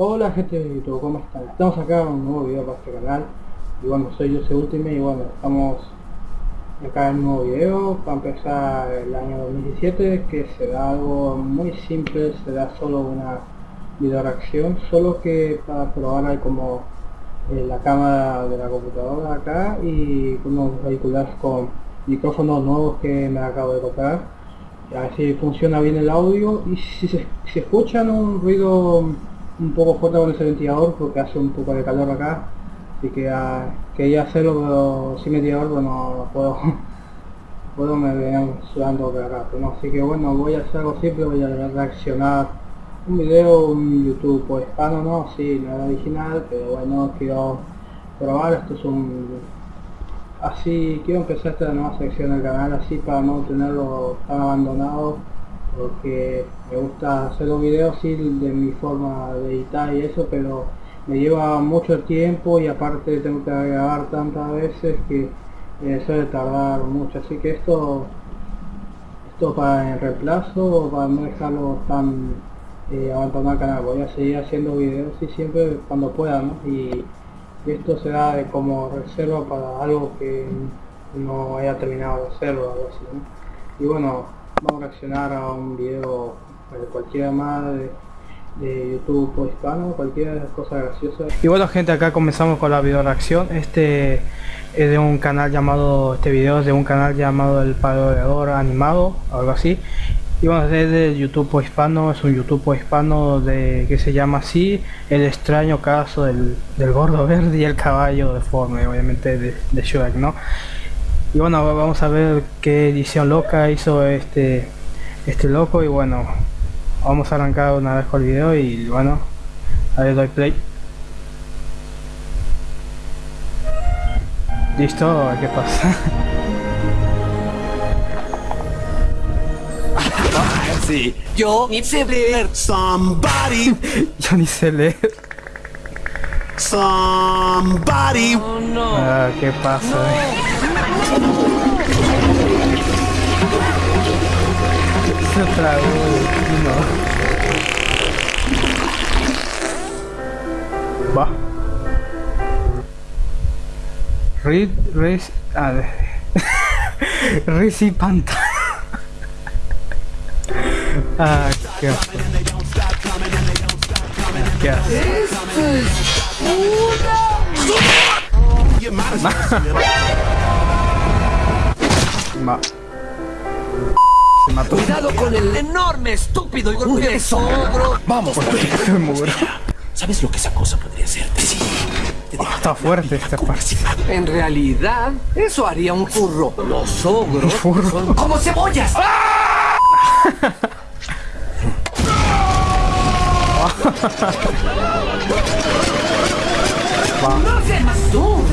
Hola gente de YouTube, ¿cómo están? Estamos acá en un nuevo video para este canal. Y bueno, soy Jose Ultimate y bueno, estamos acá en un nuevo video. Para empezar el año 2017 Que será algo muy simple, será solo una video reacción Solo que para probar hay como eh, la cámara de la computadora acá Y unos auriculares con micrófonos nuevos que me acabo de comprar a ver si funciona bien el audio y si se escuchan un ruido un poco fuerte con ese ventilador porque hace un poco de calor acá. Así que uh, quería hacerlo pero sin ventilador pero no, puedo. Puedo me venían sudando por acá pero no, así que bueno voy a hacer algo simple voy a reaccionar. Un video un youtube pues hispano no sí no era original pero bueno quiero probar. Esto es un así quiero empezar esta nueva sección del canal así para no tenerlo tan abandonado porque me gusta hacer los videos así de mi forma de editar y eso pero me lleva mucho tiempo y aparte tengo que grabar tantas veces que eh, suele tardar mucho. Así que esto esto para el reemplazo para no dejarlo tan eh, abandonar el canal. Voy a seguir haciendo videos y siempre cuando pueda ¿no? y, esto será como reserva para algo que no haya terminado de hacerlo algo así y bueno vamos a reaccionar a un video de cualquiera más de, YouTube o hispano, cualquier cosa graciosa. Y bueno gente, acá comenzamos con la video reacción. Este es de un canal llamado, este video es de un canal llamado El Paroleador Animado, algo así. Y bueno, es de YouTube hispano, es un YouTube hispano de que se llama así, El extraño caso del, del gordo verde y el caballo deforme, obviamente de, de Shrek, ¿no? Y bueno vamos a ver qué edición loca hizo este este loco. Y bueno vamos a arrancar una vez con el video y bueno a ver doy play. Listo qué pasa sí. Yo ni sé leer. Somebody. Yo ni sé leer. Somebody. Oh, no. ah, qué pasa no. Se tragó no. Va. Reed, Riz, a ver. Riz y ah, qué asco. Qué asco. Ma. Se mató. Cuidado con el enorme, estúpido y golpe ogro. Vamos, se murió. ¿Sabes lo que esa cosa podría hacerte? Sí. Oh, está fuerte esta parte. En realidad, eso haría un furro. Los ogros son como cebollas. ¡No seas tú!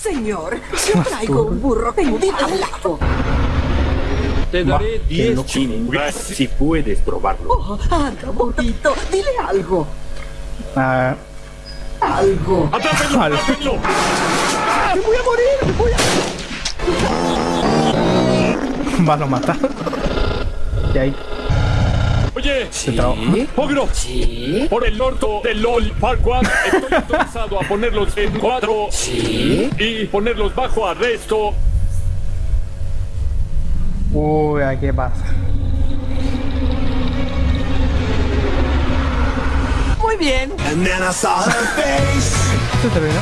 Señor, yo traigo un burro tendido al lado. Te daré 10 chingas si puedes probarlo. Oh, anda, bonito, dile algo. Uh, algo. ¡Atrápenlo! ¡Atrápenlo! ¡Me voy a morir! ¡Me voy a... Van a matar. Y ahí. Oye, ¿Sí? Ogro, ¿Sí? por el norte del LOL Farquaad estoy autorizado a ponerlos en cuatro ¿Sí? y ponerlos bajo arresto. Uy, ¿qué pasa? Muy bien. ¿Se terminó?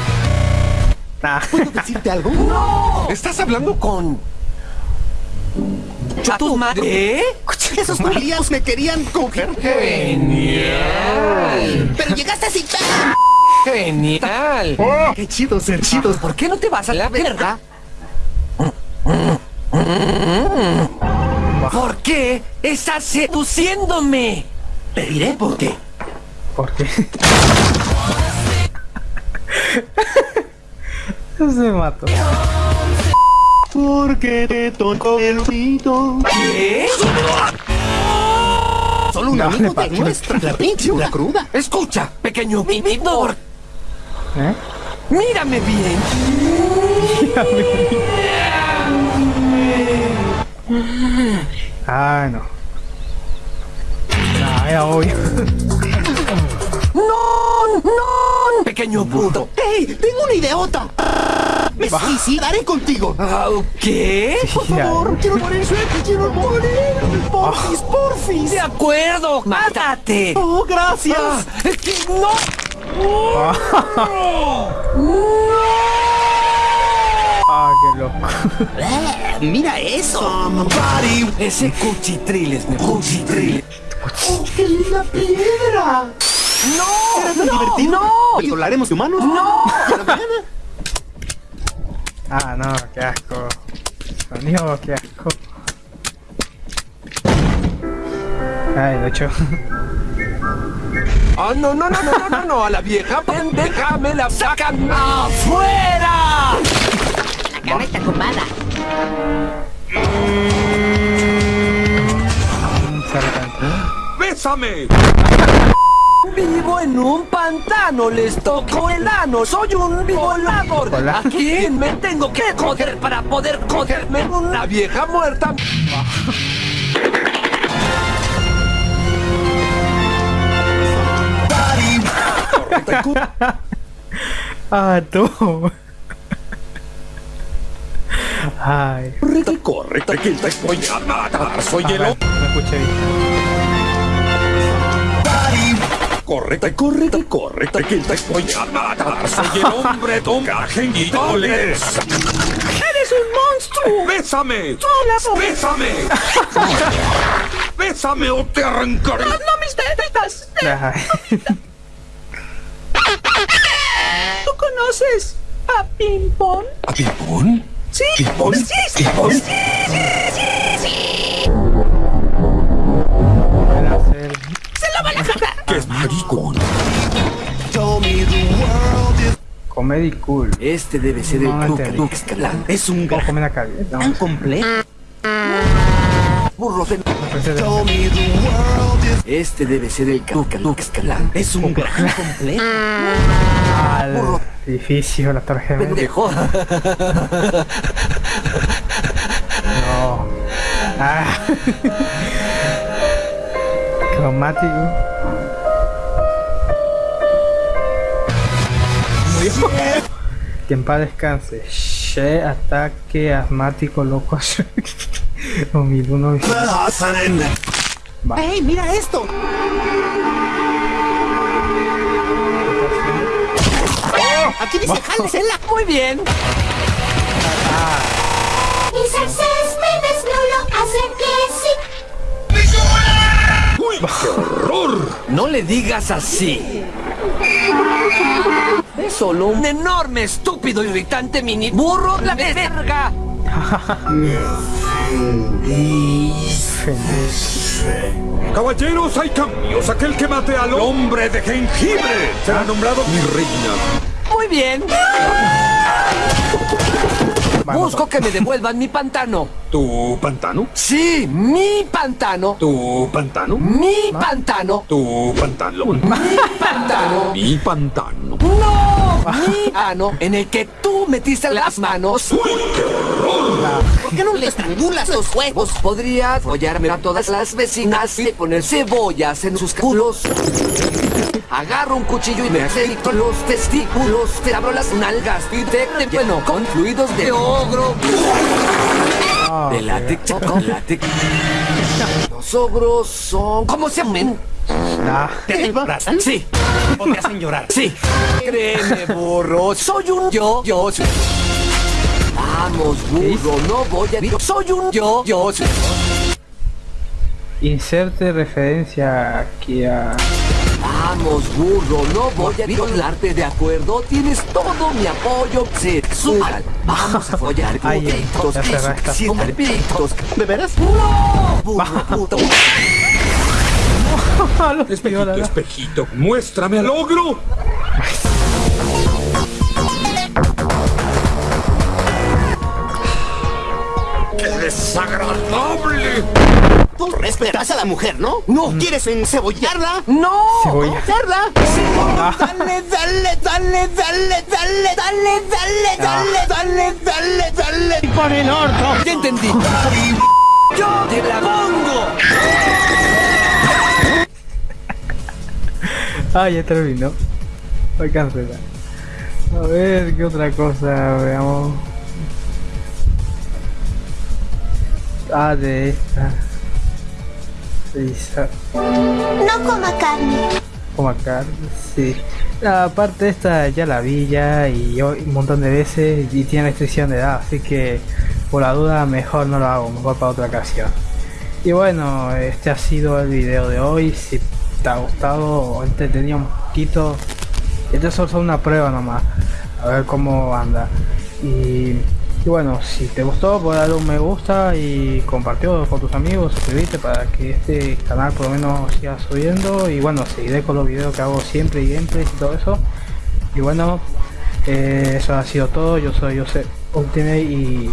Nah. ¿Puedo decirte algo? ¡No! Estás hablando con... ¿A tu madre? Esos judíos me querían coger. ¡Genial! Pero llegaste así. ¡Genial! ¡Qué chido ser chidos! ¿Por qué no te vas a la verga? ¿Por qué estás seduciéndome? Te diré por qué. ¿Por qué? Se mató. Porque te tocó el oído. ¿Qué? Solo un No, amigo partió. nuestra, la pinche una cruda. Escucha, pequeño vividor. ¿Eh? Mírame bien. Ah, no. Ah, era obvio. ¡No! ¡No! ¡Pequeño bruto! ¡Ey! ¡Tengo una ideota! Me suicidaré contigo. Ah, ¿Qué? Por favor, quiero morir suerte, quiero morir. Porfis, porfis. De acuerdo, mátate. Oh, gracias. Ah, es que no. Ah, qué loco. Eh, mira eso. Ese cuchitril es mi cuchitril. Oh, qué linda piedra. ¡No! ¿Será tan no, divertido? ¡No! ¿Controlaremos humanos? ¡No! Ah, no, qué asco. Sonido, qué asco. Ay, lo hecho. ¡Ah, no, no, no, no, no, no, no! ¡A la vieja pendeja me la sacan afuera! Cama está ocupada. ¡Bésame! Vivo en un pantano, les toco el ano, soy un violador. Hola. ¿A quién me tengo que joder para poder joderme una vieja muerta? Ah, tú. Ay, Corre, corre, que te voy a matar. Soy el hombre. no escuché bien. Corre, corre, corre, que te voy a matar. Soy el hombre don Argentinoles. ¡Eres un monstruo! ¡Bésame! ¡Bésame! ¡Bésame o te arrancaré! ¡No mis tetas! ¿Tú conoces a Ping Pong? ¿A Pimpón? Sí, sí, sí, sí, sí, Se lo van a jalar. ¡Qué maricón! Comedy cool. Este debe ser el Duke Duke Es un gajo tan complejo. Burro de... Este debe ser el Duke Duke Es un gran complejo completo. Al edificio, la tarjeta. Pendejo. No. Ah. Cromático. Murió. Que en paz descanse. She, ataque asmático loco. 2001. ¡Ey, mira esto! Aquí dice jálesela. Muy bien. Mis exes me desnudo, hacen que sí. ¡Uy, qué horror! No le digas así. Es solo un enorme, estúpido, irritante mini burro la verga. Caballeros, hay cambios. Aquel que mate al hombre de jengibre será nombrado mi reina. Muy bien. Vamos. Busco que me devuelvan mi pantano. ¿Tu pantano? Sí, mi pantano. ¿Tu pantano? Mi pantano. ¿Tu pantano? Mi pantano. Mi pantano. No, mi ano en el que tú metiste las manos. ¿Por qué no le estrangulas los huevos? Podría follarme a todas las vecinas y poner cebollas en sus culos. Agarro un cuchillo y me aceito los testículos, te abro las nalgas y te bueno con fluidos de ogro. Ah, De látex. Los ogros son... ¿Cómo se llaman? ah, ¿Te embarazan? Sí, ¿O te hacen llorar? sí. Créeme, burro, soy un yo, yo. Vamos, burro, no voy a... Soy un yo, yo. inserte referencia aquí a. Vamos, burro, no voy a violarte, ¿de acuerdo? Tienes todo mi apoyo sexual. Vamos a follar como pitos, como pitos. ¿De veras? ¡No! Burro, puto. Espejito, espejito, muéstrame al ogro. Tú respetas a la mujer, ¿no? No. ¿Quieres encebollarla? ¡No! Cebolla. ¿Hacerla? Dale, dale, dale, dale, dale, dale, dale, dale, dale, dale, dale. ¡Por el orto! ¡Ya entendí! ¡Yo te la pongo! ah, ya terminó. Voy a cancelar. A ver, ¿qué otra cosa? Veamos. Ah, de esta. No coma carne. Como acá, sí. La parte esta ya la vi ya y yo un montón de veces y tiene restricción de edad, así que por la duda mejor no lo hago, mejor para otra ocasión. Y bueno, este ha sido el video de hoy. Si te ha gustado o entretenido un poquito, esto es solo una prueba nomás, a ver cómo anda. Y, y bueno, si te gustó, puedes darle un me gusta y compartirlo con tus amigos, suscribirte para que este canal por lo menos siga subiendo. Y bueno, seguiré con los videos que hago siempre y gameplays y todo eso. Y bueno, eh, eso ha sido todo. Yo soy Joseph Obtine y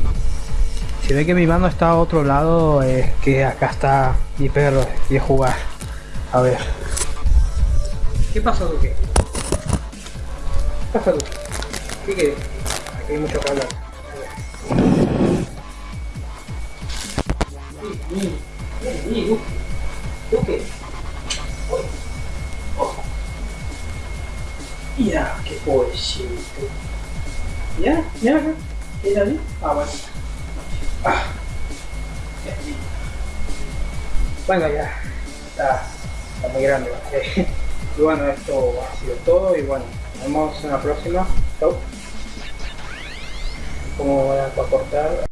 si ve que mi mano está a otro lado, es que acá está mi perro y es jugar. A ver. ¿Qué pasa, Duque? ¿Qué pasa, Duque? ¿Qué quieres? Aquí hay mucho calor. 2、2、OK。Mira, qué pobrecito. Mira, mira acá. Mira ahí. Ah, bueno. Ah. Bueno, ya. Está, está muy grande. ¿vale? y bueno, esto ha sido todo. Y bueno, nos vemos en la próxima. Chau. Cómo van a cortar.